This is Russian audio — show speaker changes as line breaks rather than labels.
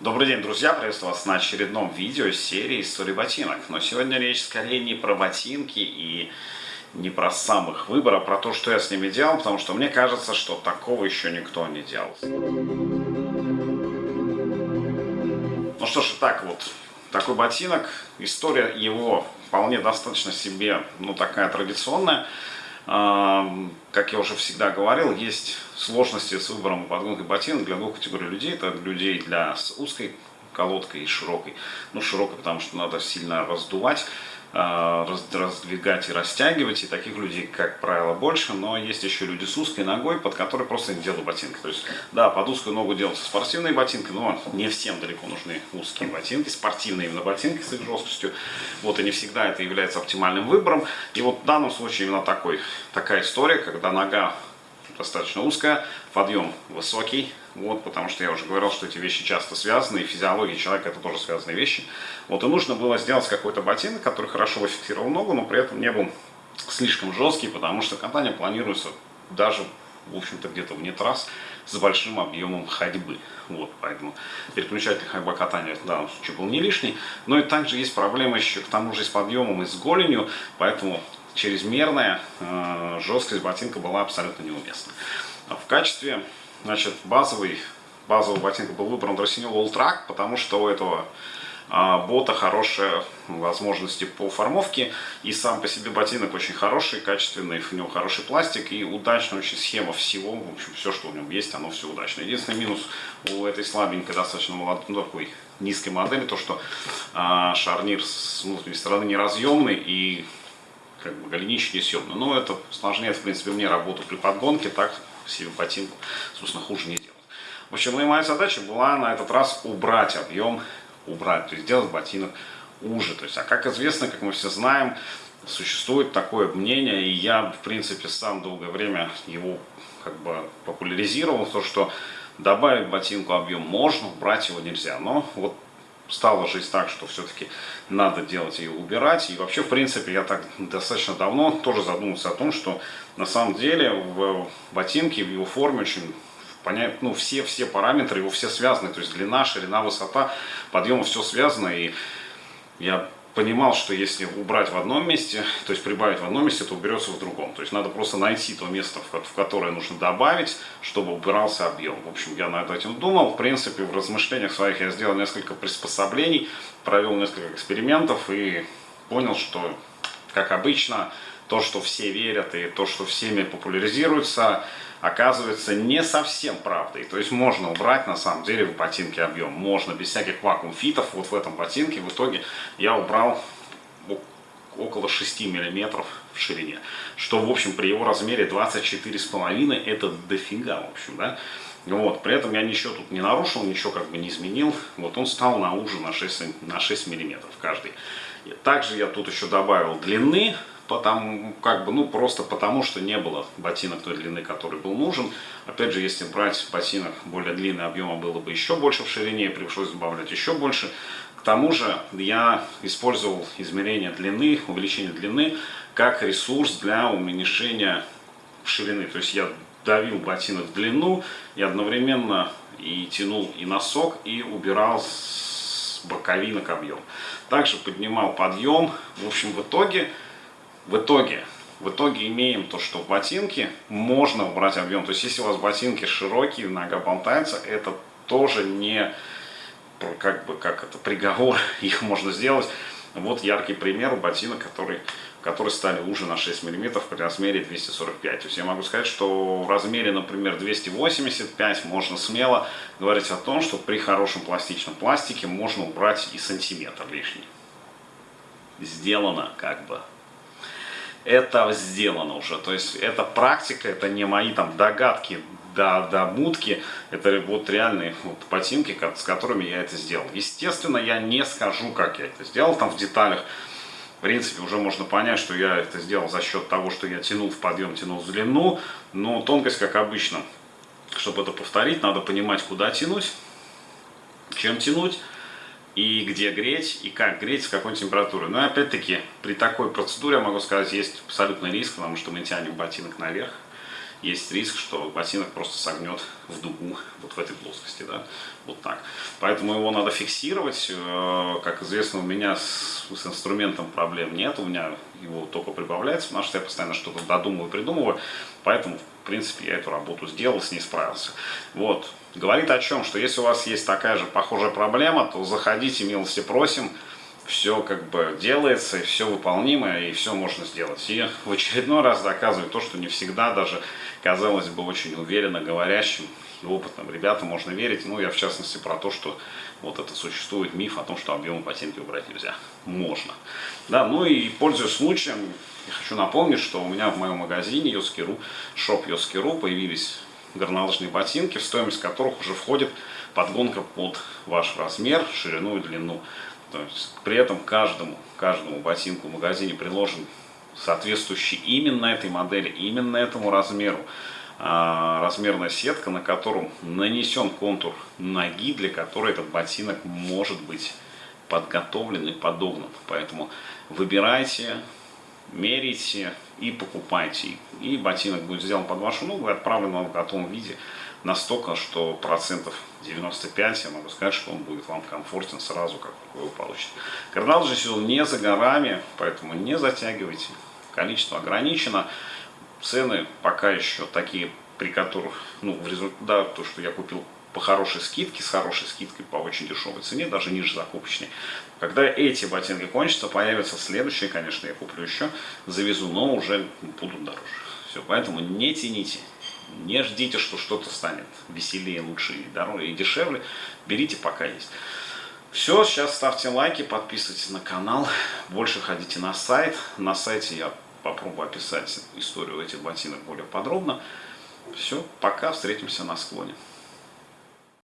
Добрый день, друзья! Приветствую вас на очередном видео серии «Истории ботинок». Но сегодня речь скорее не про ботинки и не про самых выбор, а про то, что я с ними делал, потому что мне кажется, что такого еще никто не делал. Ну что ж, так вот, такой ботинок, история его вполне достаточно себе, ну такая традиционная. Как я уже всегда говорил, есть сложности с выбором и ботинок для двух категорий людей. Это людей для с узкой колодкой и широкой. Ну, широкой, потому что надо сильно раздувать. А, раздвигать и растягивать, и таких людей, как правило, больше, но есть еще люди с узкой ногой, под которой просто не делают ботинки. То есть, да, под узкую ногу делаются спортивные ботинки, но не всем далеко нужны узкие ботинки, спортивные именно ботинки с их жесткостью. Вот, и не всегда это является оптимальным выбором. И вот в данном случае именно такой, такая история, когда нога достаточно узкая, подъем высокий, вот, потому что я уже говорил, что эти вещи часто связаны, и физиология человека это тоже связанные вещи. Вот, и нужно было сделать какой-то ботинок, который хорошо фиксировал ногу, но при этом не был слишком жесткий, потому что катание планируется даже, в общем-то, где-то вне трасс с большим объемом ходьбы. Вот, поэтому переключатель ходьба катания в данном случае был не лишний. Но и также есть проблема еще к тому же с подъемом и с голенью, поэтому чрезмерная э, жесткость ботинка была абсолютно неуместна. В качестве значит, базовый, базовый ботинка был выбран All Track, потому что у этого э, бота хорошие возможности по формовке, и сам по себе ботинок очень хороший, качественный, в нем хороший пластик, и удачная очень схема всего, в общем, все, что в нем есть, оно все удачно. Единственный минус у этой слабенькой, достаточно молодой, ну, такой низкой модели, то, что э, шарнир с внутренней стороны неразъемный, и как бы голенища несъемные. Но это усложняет, в принципе, мне работу при подгонке, так себе ботинку, собственно, хуже не делать. В общем, ну моя задача была на этот раз убрать объем, убрать, то есть сделать ботинок уже. То есть, а как известно, как мы все знаем, существует такое мнение, и я, в принципе, сам долгое время его как бы популяризировал, то, что добавить ботинку объем можно, убрать его нельзя. Но вот стала жизнь так, что все-таки надо делать ее убирать. И вообще, в принципе, я так достаточно давно тоже задумался о том, что на самом деле в ботинке, в его форме очень понять, ну, все, все параметры его все связаны, то есть длина, ширина, высота, подъема, все связано, и я понимал, что если убрать в одном месте, то есть прибавить в одном месте, то уберется в другом. То есть надо просто найти то место, в которое нужно добавить, чтобы убирался объем. В общем, я над этим думал. В принципе, в размышлениях своих я сделал несколько приспособлений, провел несколько экспериментов и понял, что, как обычно, то, что все верят и то, что всеми популяризируется, оказывается не совсем правдой. То есть можно убрать на самом деле в ботинке объем. Можно без всяких вакуум-фитов. Вот в этом ботинке в итоге я убрал около 6 миллиметров в ширине. Что, в общем, при его размере 24,5 это дофига, в общем, да. Вот, при этом я ничего тут не нарушил, ничего как бы не изменил. Вот он стал на уже на 6, на 6 миллиметров каждый. И также я тут еще добавил длины потому, как бы, ну, просто потому, что не было ботинок той длины, который был нужен. Опять же, если брать ботинок более длинный, объема было бы еще больше в ширине, пришлось добавлять еще больше. К тому же я использовал измерение длины, увеличение длины, как ресурс для уменьшения ширины. То есть я давил ботинок в длину и одновременно и тянул и носок, и убирал с боковинок объем. Также поднимал подъем. В общем, в итоге в итоге, в итоге имеем то, что в ботинке можно убрать объем. То есть, если у вас ботинки широкие, нога болтается, это тоже не как бы как это приговор, их можно сделать. Вот яркий пример ботинок, который, которые стали уже на 6 мм при размере 245. То есть я могу сказать, что в размере, например, 285 можно смело говорить о том, что при хорошем пластичном пластике можно убрать и сантиметр лишний. Сделано как бы это сделано уже. То есть это практика, это не мои там догадки, до, до мутки, это вот реальные вот ботинки, с которыми я это сделал. Естественно, я не скажу, как я это сделал, там в деталях, в принципе, уже можно понять, что я это сделал за счет того, что я тянул в подъем, тянул в длину, но тонкость, как обычно, чтобы это повторить, надо понимать, куда тянуть, чем тянуть, и где греть, и как греть, с какой температурой. Но опять-таки, при такой процедуре, я могу сказать, есть абсолютный риск, потому что мы тянем ботинок наверх, есть риск, что ботинок просто согнет в дугу, вот в этой плоскости, да, вот так. Поэтому его надо фиксировать. Э, как известно, у меня с, с инструментом проблем нет, у меня его только прибавляется, потому что я постоянно что-то додумываю, придумываю, поэтому, принципе, я эту работу сделал, с ней справился. Вот. Говорит о чем, что если у вас есть такая же похожая проблема, то заходите, милости просим, все как бы делается, и все выполнимо, и все можно сделать. И в очередной раз доказывает то, что не всегда даже, казалось бы, очень уверенно говорящим и опытным ребятам можно верить. Ну, я в частности про то, что вот это существует миф о том, что объемы ботинки убрать нельзя. Можно. Да, ну и пользуясь случаем, я хочу напомнить, что у меня в моем магазине Yoski.ru, шоп Yoski.ru появились горнолыжные ботинки, в стоимость которых уже входит подгонка под ваш размер, ширину и длину. То есть при этом каждому, каждому ботинку в магазине приложен соответствующий именно этой модели, именно этому размеру размерная сетка, на котором нанесен контур ноги, для которой этот ботинок может быть подготовлен и подогнан. Поэтому выбирайте, мерите и покупайте. И ботинок будет сделан под вашу ногу и отправлен вам в готовом виде настолько, что процентов 95, я могу сказать, что он будет вам комфортен сразу, как вы его получите. Карнал же сезон не за горами, поэтому не затягивайте. Количество ограничено. Цены пока еще такие, при которых, ну, в результате, да, то, что я купил по хорошей скидке, с хорошей скидкой по очень дешевой цене, даже ниже закупочной. Когда эти ботинки кончатся, появятся следующие, конечно, я куплю еще, завезу, но уже будут дороже. Все, поэтому не тяните, не ждите, что что-то станет веселее, лучше и дороже и дешевле. Берите пока есть. Все, сейчас ставьте лайки, подписывайтесь на канал, больше ходите на сайт. На сайте я попробую описать историю этих ботинок более подробно. Все, пока, встретимся на склоне.